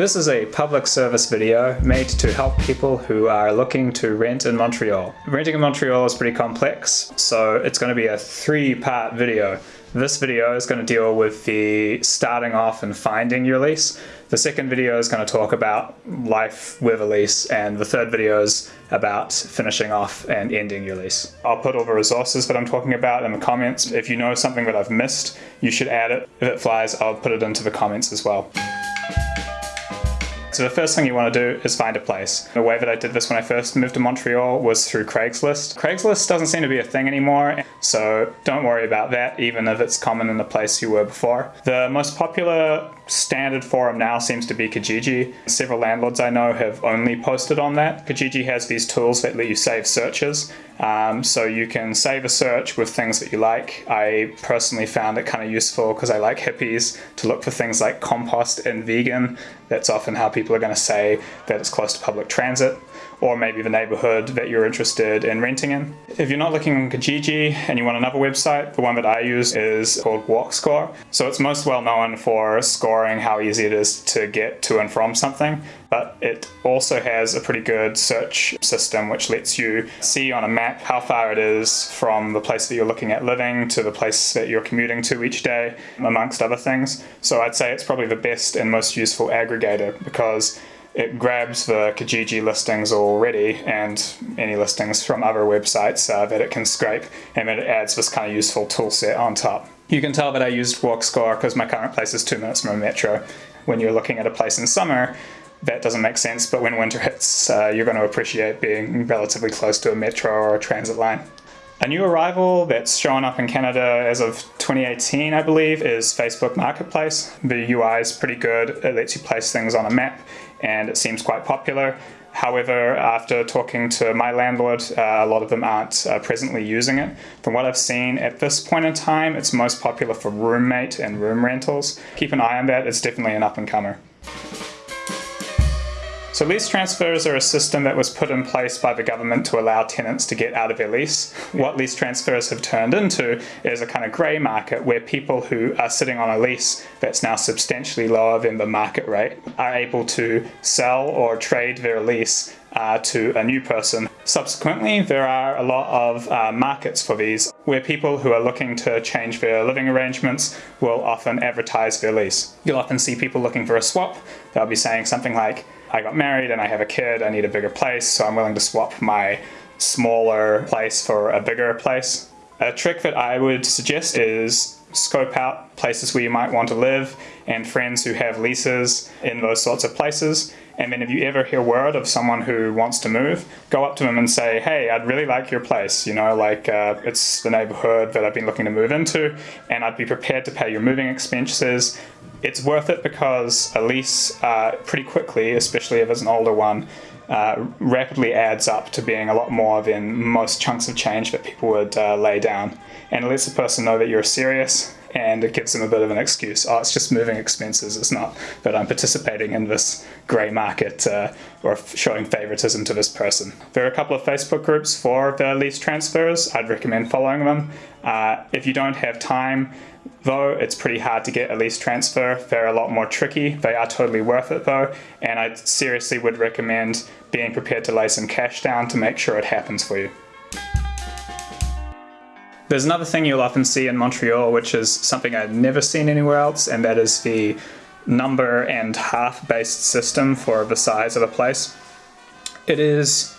This is a public service video made to help people who are looking to rent in Montreal. Renting in Montreal is pretty complex, so it's going to be a three-part video. This video is going to deal with the starting off and finding your lease. The second video is going to talk about life with a lease, and the third video is about finishing off and ending your lease. I'll put all the resources that I'm talking about in the comments. If you know something that I've missed, you should add it. If it flies, I'll put it into the comments as well. So the first thing you want to do is find a place. The way that I did this when I first moved to Montreal was through Craigslist. Craigslist doesn't seem to be a thing anymore, so don't worry about that, even if it's common in the place you were before. The most popular standard forum now seems to be Kijiji. Several landlords I know have only posted on that. Kijiji has these tools that let you save searches, um, so you can save a search with things that you like. I personally found it kind of useful because I like hippies to look for things like compost and vegan. That's often how people are going to say that it's close to public transit or maybe the neighborhood that you're interested in renting in. If you're not looking on Kijiji and you want another website, the one that I use is called WalkScore. So it's most well known for scoring how easy it is to get to and from something, but it also has a pretty good search system which lets you see on a map how far it is from the place that you're looking at living to the place that you're commuting to each day, amongst other things. So I'd say it's probably the best and most useful aggregator because it grabs the Kijiji listings already and any listings from other websites uh, that it can scrape and then it adds this kind of useful tool set on top. You can tell that I used WalkScore because my current place is two minutes from a metro. When you're looking at a place in summer, that doesn't make sense, but when winter hits, uh, you're going to appreciate being relatively close to a metro or a transit line. A new arrival that's showing up in Canada as of 2018, I believe, is Facebook Marketplace. The UI is pretty good. It lets you place things on a map and it seems quite popular. However, after talking to my landlord, uh, a lot of them aren't uh, presently using it. From what I've seen at this point in time, it's most popular for roommate and room rentals. Keep an eye on that, it's definitely an up and comer. So lease transfers are a system that was put in place by the government to allow tenants to get out of their lease. What lease transfers have turned into is a kind of grey market where people who are sitting on a lease that's now substantially lower than the market rate are able to sell or trade their lease uh, to a new person. Subsequently, there are a lot of uh, markets for these where people who are looking to change their living arrangements will often advertise their lease. You'll often see people looking for a swap. They'll be saying something like, I got married and I have a kid, I need a bigger place, so I'm willing to swap my smaller place for a bigger place. A trick that I would suggest is scope out places where you might want to live and friends who have leases in those sorts of places. And then if you ever hear word of someone who wants to move, go up to them and say, hey, I'd really like your place. You know, like uh, it's the neighborhood that I've been looking to move into and I'd be prepared to pay your moving expenses it's worth it because a lease uh, pretty quickly, especially if it's an older one, uh, rapidly adds up to being a lot more than most chunks of change that people would uh, lay down. And it lets the person know that you're serious and it gives them a bit of an excuse. Oh, it's just moving expenses. It's not that I'm participating in this grey market uh, or showing favoritism to this person. There are a couple of Facebook groups for the lease transfers. I'd recommend following them. Uh, if you don't have time, though, it's pretty hard to get a lease transfer. They're a lot more tricky. They are totally worth it though, and I seriously would recommend being prepared to lay some cash down to make sure it happens for you. There's another thing you'll often see in Montreal, which is something I've never seen anywhere else, and that is the number and half based system for the size of a place. It is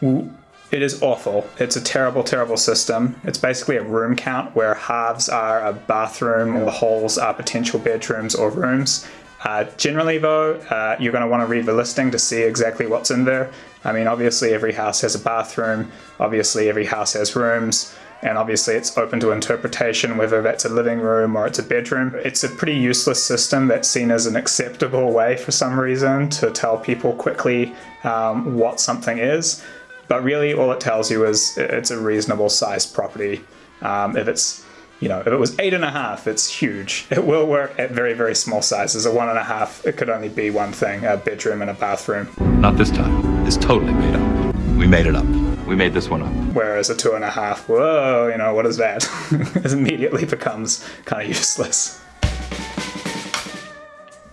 it is awful. It's a terrible, terrible system. It's basically a room count where halves are a bathroom or the holes are potential bedrooms or rooms. Uh, generally though, uh, you're going to want to read the listing to see exactly what's in there. I mean, obviously every house has a bathroom, obviously every house has rooms, and obviously it's open to interpretation whether that's a living room or it's a bedroom. It's a pretty useless system that's seen as an acceptable way for some reason to tell people quickly um, what something is, but really all it tells you is it's a reasonable sized property. Um, if it's you know, if it was eight and a half, it's huge. It will work at very, very small sizes. A one and a half, it could only be one thing, a bedroom and a bathroom. Not this time. It's totally made up. We made it up. We made this one up. Whereas a two and a half, whoa, you know, what is that? it immediately becomes kind of useless.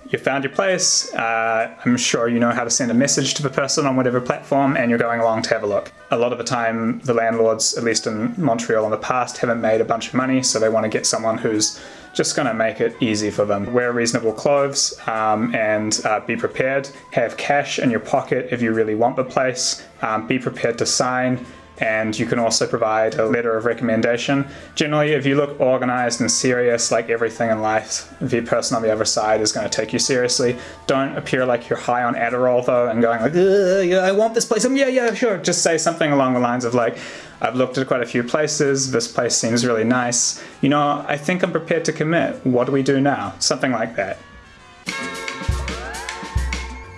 you found your place. Uh, I'm sure you know how to send a message to the person on whatever platform, and you're going along to have a look. A lot of the time, the landlords, at least in Montreal in the past, haven't made a bunch of money, so they want to get someone who's just going to make it easy for them. Wear reasonable clothes um, and uh, be prepared. Have cash in your pocket if you really want the place. Um, be prepared to sign and you can also provide a letter of recommendation. Generally, if you look organized and serious, like everything in life, the person on the other side is going to take you seriously. Don't appear like you're high on Adderall though and going like, yeah, I want this place. Um, yeah, yeah, sure. Just say something along the lines of like, I've looked at quite a few places. This place seems really nice. You know, I think I'm prepared to commit. What do we do now? Something like that.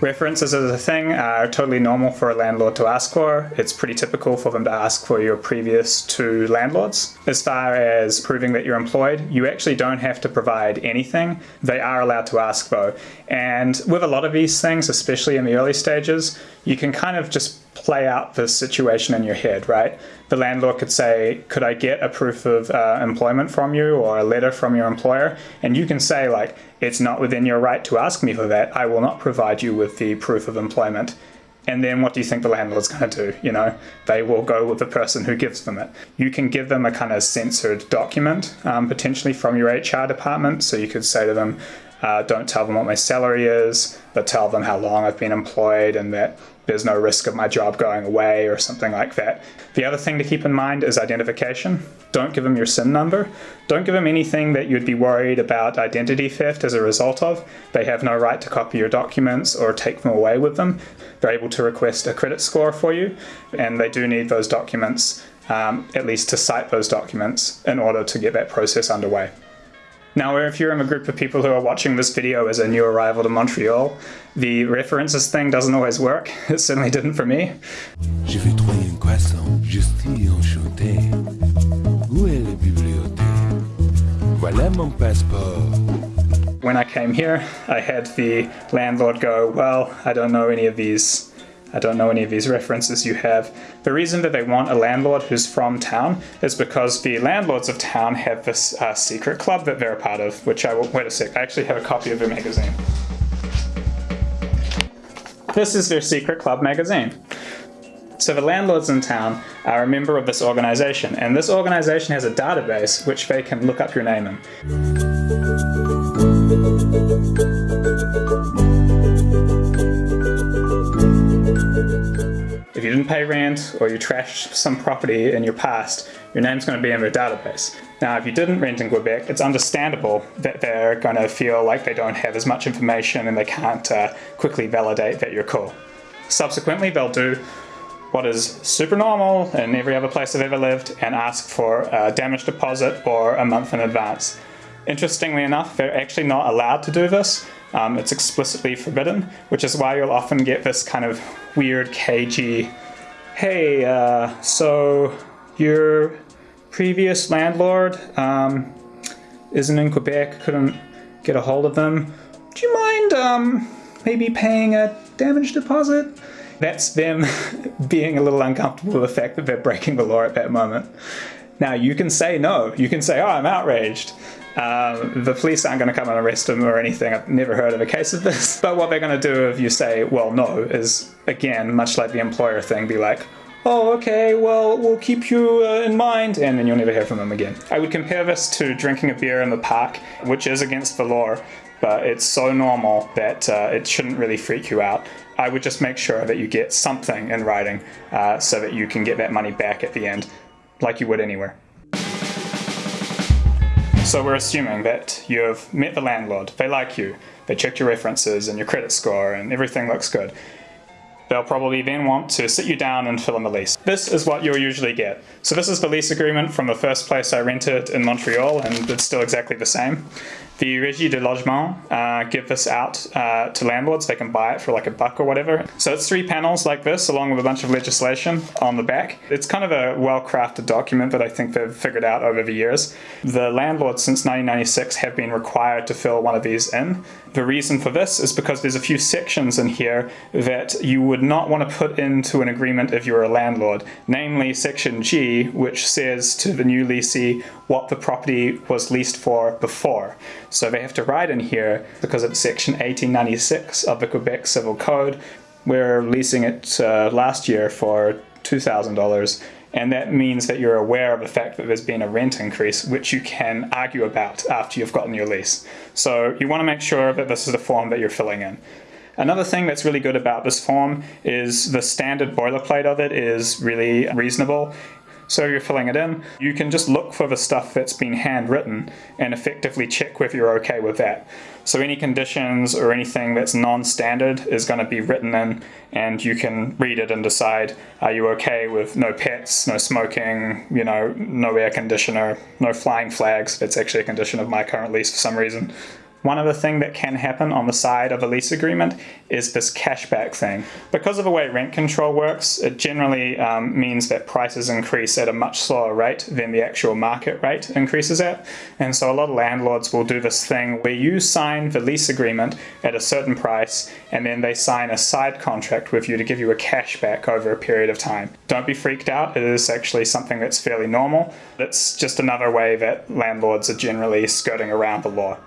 References as a thing are totally normal for a landlord to ask for. It's pretty typical for them to ask for your previous two landlords. As far as proving that you're employed, you actually don't have to provide anything. They are allowed to ask though. And with a lot of these things, especially in the early stages, you can kind of just play out the situation in your head, right? The landlord could say, could I get a proof of uh, employment from you or a letter from your employer? And you can say like, it's not within your right to ask me for that. I will not provide you with the proof of employment. And then what do you think the landlord's going to do? You know, they will go with the person who gives them it. You can give them a kind of censored document, um, potentially from your HR department. So you could say to them, uh, don't tell them what my salary is, but tell them how long I've been employed and that there's no risk of my job going away or something like that. The other thing to keep in mind is identification. Don't give them your SIN number. Don't give them anything that you'd be worried about identity theft as a result of. They have no right to copy your documents or take them away with them. They're able to request a credit score for you, and they do need those documents, um, at least to cite those documents, in order to get that process underway. Now, if you're in a group of people who are watching this video as a new arrival to Montreal, the references thing doesn't always work. It certainly didn't for me. Je vais trouver un croissant, enchanté. Où est la bibliothèque? Voilà mon passeport. When I came here, I had the landlord go, well, I don't know any of these I don't know any of these references you have. The reason that they want a landlord who's from town is because the landlords of town have this uh, secret club that they're a part of, which I will, wait a sec, I actually have a copy of their magazine. This is their secret club magazine. So the landlords in town are a member of this organization, and this organization has a database which they can look up your name in. Pay rent or you trashed some property in your past, your name's going to be in their database. Now, if you didn't rent in Quebec, it's understandable that they're going to feel like they don't have as much information and they can't uh, quickly validate that you're cool. Subsequently, they'll do what is super normal in every other place I've ever lived and ask for a damage deposit or a month in advance. Interestingly enough, they're actually not allowed to do this. Um, it's explicitly forbidden, which is why you'll often get this kind of weird, cagey, hey, uh, so your previous landlord um, isn't in Quebec, couldn't get a hold of them. Do you mind um, maybe paying a damage deposit? That's them being a little uncomfortable with the fact that they're breaking the law at that moment. Now you can say no, you can say, oh, I'm outraged. Um, the police aren't going to come and arrest him or anything. I've never heard of a case of this. But what they're going to do if you say, well, no, is again, much like the employer thing, be like, oh, okay, well, we'll keep you uh, in mind, and then you'll never hear from them again. I would compare this to drinking a beer in the park, which is against the law, but it's so normal that uh, it shouldn't really freak you out. I would just make sure that you get something in writing uh, so that you can get that money back at the end, like you would anywhere. So we're assuming that you've met the landlord, they like you, they checked your references and your credit score and everything looks good. They'll probably then want to sit you down and fill in the lease. This is what you'll usually get. So this is the lease agreement from the first place I rented in Montreal and it's still exactly the same. The Régie de Logement uh, give this out uh, to landlords. They can buy it for like a buck or whatever. So it's three panels like this, along with a bunch of legislation on the back. It's kind of a well-crafted document that I think they've figured out over the years. The landlords since 1996 have been required to fill one of these in. The reason for this is because there's a few sections in here that you would not want to put into an agreement if you were a landlord. Namely section G, which says to the new leasee what the property was leased for before. So they have to write in here because of Section 1896 of the Quebec Civil Code. We're leasing it uh, last year for $2,000 and that means that you're aware of the fact that there's been a rent increase, which you can argue about after you've gotten your lease. So you want to make sure that this is the form that you're filling in. Another thing that's really good about this form is the standard boilerplate of it is really reasonable. So you're filling it in, you can just look for the stuff that's been handwritten and effectively check whether you're okay with that. So any conditions or anything that's non-standard is going to be written in and you can read it and decide are you okay with no pets, no smoking, you know, no air conditioner, no flying flags. That's actually a condition of my current lease for some reason. One other thing that can happen on the side of a lease agreement is this cashback thing. Because of the way rent control works, it generally um, means that prices increase at a much slower rate than the actual market rate increases at. And so a lot of landlords will do this thing where you sign the lease agreement at a certain price and then they sign a side contract with you to give you a cashback over a period of time. Don't be freaked out, it is actually something that's fairly normal. It's just another way that landlords are generally skirting around the law.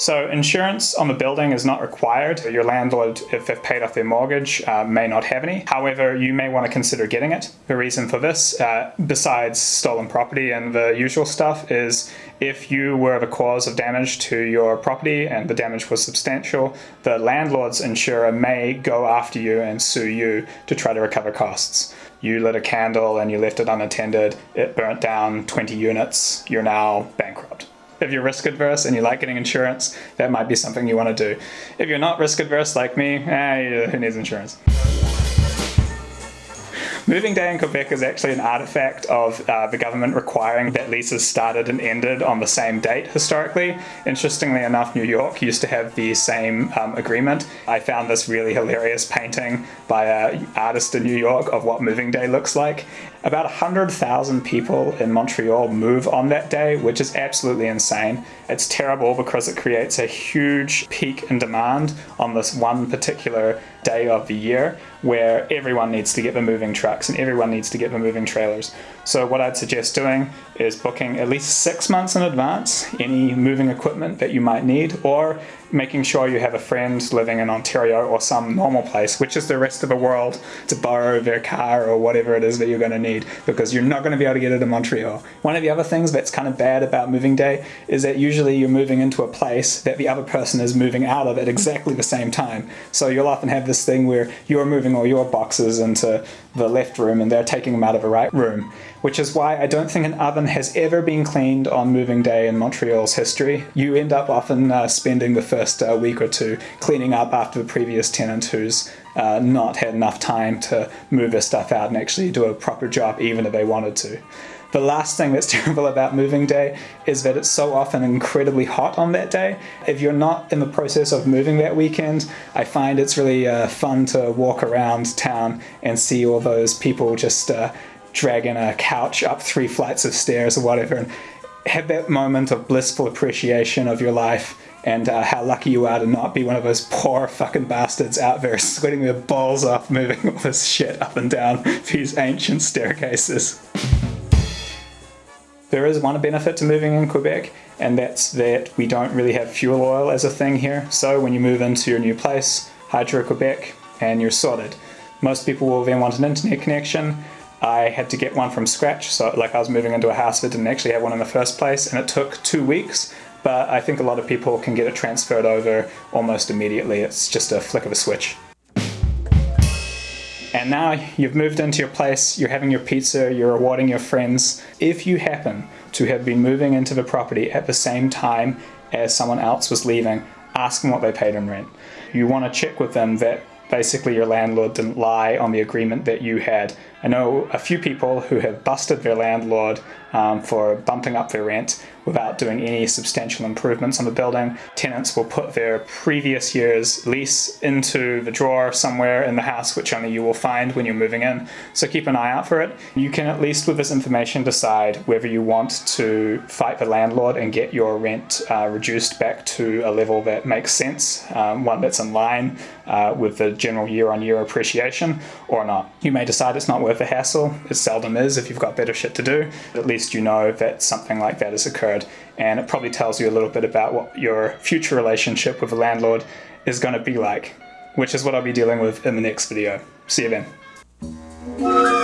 So insurance on the building is not required. Your landlord, if they've paid off their mortgage, uh, may not have any. However, you may want to consider getting it. The reason for this, uh, besides stolen property and the usual stuff, is if you were the cause of damage to your property and the damage was substantial, the landlord's insurer may go after you and sue you to try to recover costs. You lit a candle and you left it unattended, it burnt down 20 units, you're now if you're risk adverse and you like getting insurance, that might be something you want to do. If you're not risk adverse like me, eh, who needs insurance? Moving day in Quebec is actually an artifact of uh, the government requiring that leases started and ended on the same date historically. Interestingly enough, New York used to have the same um, agreement. I found this really hilarious painting by an artist in New York of what moving day looks like. About 100,000 people in Montreal move on that day, which is absolutely insane. It's terrible because it creates a huge peak in demand on this one particular day of the year where everyone needs to get the moving trucks and everyone needs to get the moving trailers. So what I'd suggest doing is booking at least six months in advance any moving equipment that you might need or making sure you have a friend living in Ontario or some normal place, which is the rest of the world, to borrow their car or whatever it is that you're going to need because you're not going to be able to get it in Montreal. One of the other things that's kind of bad about moving day is that usually you're moving into a place that the other person is moving out of at exactly the same time. So you'll often have this thing where you're moving all your boxes into the left room and they're taking them out of the right room, which is why I don't think an oven has ever been cleaned on moving day in Montreal's history. You end up often uh, spending the first uh, week or two cleaning up after the previous tenant who's uh, not had enough time to move their stuff out and actually do a proper job even if they wanted to. The last thing that's terrible about moving day is that it's so often incredibly hot on that day. If you're not in the process of moving that weekend, I find it's really uh, fun to walk around town and see all those people just uh, dragging a couch up three flights of stairs or whatever and have that moment of blissful appreciation of your life and uh, how lucky you are to not be one of those poor fucking bastards out there sweating their balls off moving all this shit up and down these ancient staircases. There is one benefit to moving in Quebec, and that's that we don't really have fuel oil as a thing here. So when you move into your new place, Hydro-Quebec, and you're sorted. Most people will then want an internet connection. I had to get one from scratch, so like I was moving into a house that didn't actually have one in the first place, and it took two weeks, but I think a lot of people can get it transferred over almost immediately. It's just a flick of a switch. And now you've moved into your place, you're having your pizza, you're rewarding your friends. If you happen to have been moving into the property at the same time as someone else was leaving, ask them what they paid in rent. You want to check with them that basically your landlord didn't lie on the agreement that you had. I know a few people who have busted their landlord um, for bumping up their rent without doing any substantial improvements on the building. Tenants will put their previous year's lease into the drawer somewhere in the house, which only you will find when you're moving in. So keep an eye out for it. You can at least with this information decide whether you want to fight the landlord and get your rent uh, reduced back to a level that makes sense, um, one that's in line uh, with the general year-on-year -year appreciation or not. You may decide it's not worth the hassle. It seldom is if you've got better shit to do. At least you know that something like that has occurred and it probably tells you a little bit about what your future relationship with a landlord is going to be like, which is what I'll be dealing with in the next video. See you then.